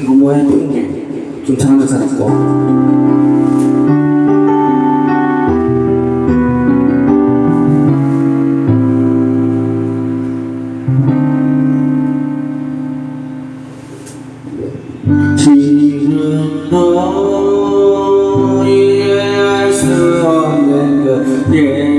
이거 핑계 좀 살았고 지금 너희 알수 없는 그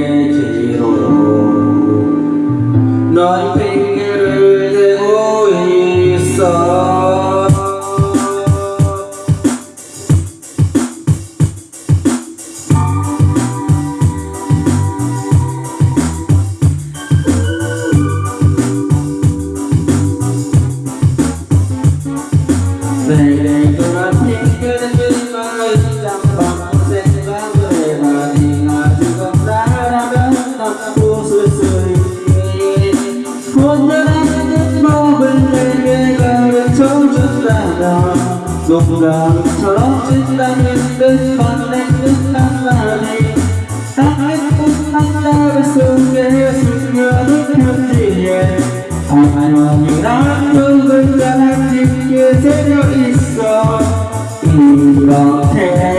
Buồn nên em bao bên đây nghe là đến chỗ rất là đào Dùng đào cho đó chính là những bên bạn em nước tăng là đi Ta hết cũng tăng ra với sự nghe sự ngựa nước nước chỉ nhẹ Hãy subscribe cho kênh Ghiền Mì Gõ Để không bỏ lỡ những video hấp dẫn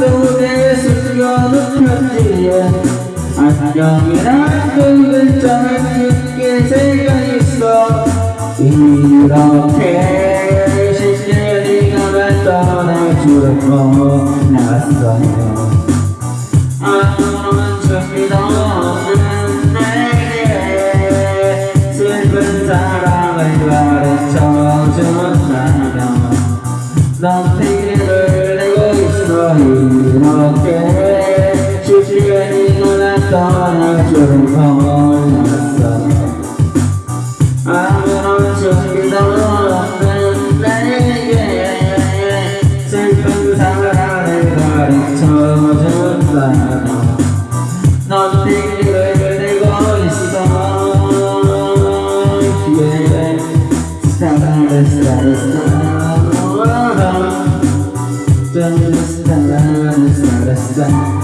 속에 숨겨둔 편지에 안녕이란 그 글자가 깊게 새겨 있어 이렇게 쉽게 네가 날 떠날 줄은 몰랐어요 아무런 Jackson.